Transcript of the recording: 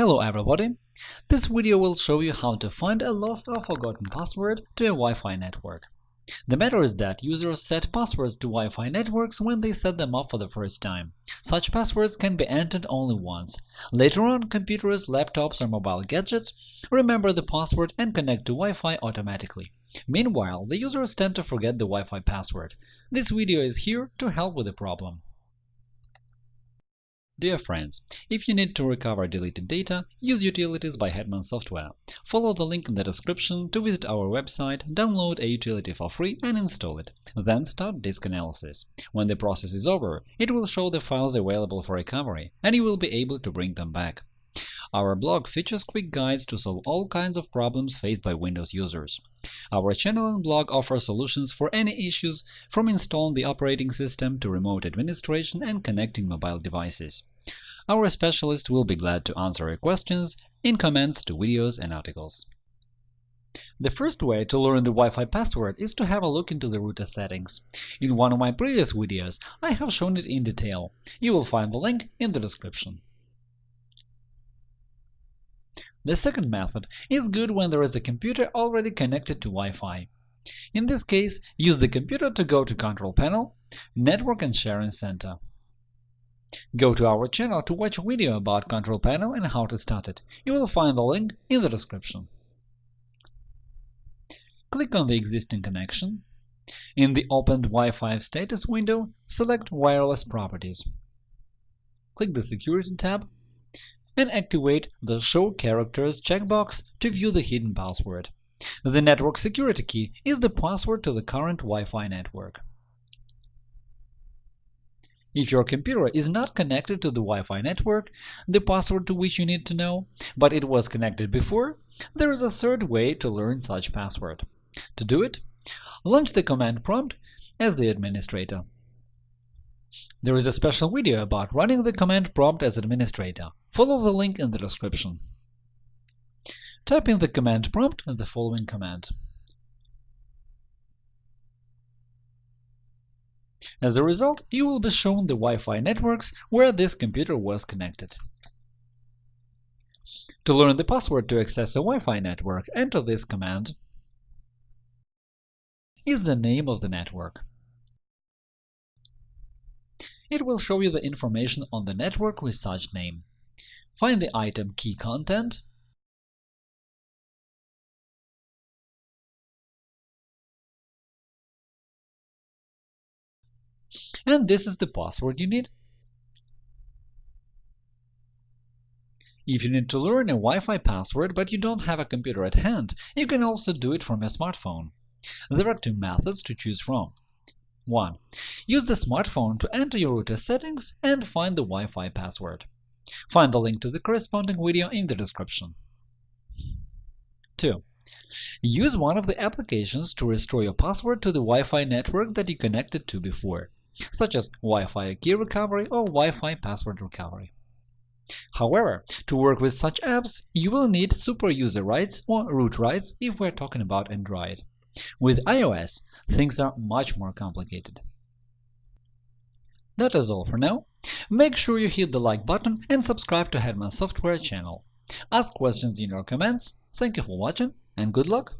Hello everybody! This video will show you how to find a lost or forgotten password to a Wi-Fi network. The matter is that users set passwords to Wi-Fi networks when they set them up for the first time. Such passwords can be entered only once. Later on, computers, laptops or mobile gadgets remember the password and connect to Wi-Fi automatically. Meanwhile, the users tend to forget the Wi-Fi password. This video is here to help with the problem. Dear friends, if you need to recover deleted data, use Utilities by Hetman Software. Follow the link in the description to visit our website, download a utility for free and install it. Then start disk analysis. When the process is over, it will show the files available for recovery, and you will be able to bring them back. Our blog features quick guides to solve all kinds of problems faced by Windows users. Our channel and blog offer solutions for any issues, from installing the operating system to remote administration and connecting mobile devices. Our specialists will be glad to answer your questions in comments to videos and articles. The first way to learn the Wi-Fi password is to have a look into the router settings. In one of my previous videos, I have shown it in detail. You will find the link in the description. The second method is good when there is a computer already connected to Wi-Fi. In this case, use the computer to go to Control Panel, Network and Sharing Center. Go to our channel to watch a video about Control Panel and how to start it. You will find the link in the description. Click on the existing connection. In the opened Wi-Fi status window, select Wireless Properties. Click the Security tab and activate the Show Characters checkbox to view the hidden password. The network security key is the password to the current Wi-Fi network. If your computer is not connected to the Wi-Fi network, the password to which you need to know, but it was connected before, there is a third way to learn such password. To do it, launch the command prompt as the administrator. There is a special video about running the command prompt as administrator. Follow the link in the description. Type in the command prompt the following command. As a result, you will be shown the Wi-Fi networks where this computer was connected. To learn the password to access a Wi-Fi network, enter this command is the name of the network. It will show you the information on the network with such name. Find the item Key Content and this is the password you need. If you need to learn a Wi-Fi password but you don't have a computer at hand, you can also do it from a smartphone. There are two methods to choose from. 1. Use the smartphone to enter your router settings and find the Wi-Fi password. Find the link to the corresponding video in the description. 2. Use one of the applications to restore your password to the Wi-Fi network that you connected to before, such as Wi-Fi key recovery or Wi-Fi password recovery. However, to work with such apps, you will need super user rights or root rights if we're talking about Android. With iOS, things are much more complicated. That is all for now. Make sure you hit the like button and subscribe to Hetman Software channel. Ask questions in your comments. Thank you for watching and good luck!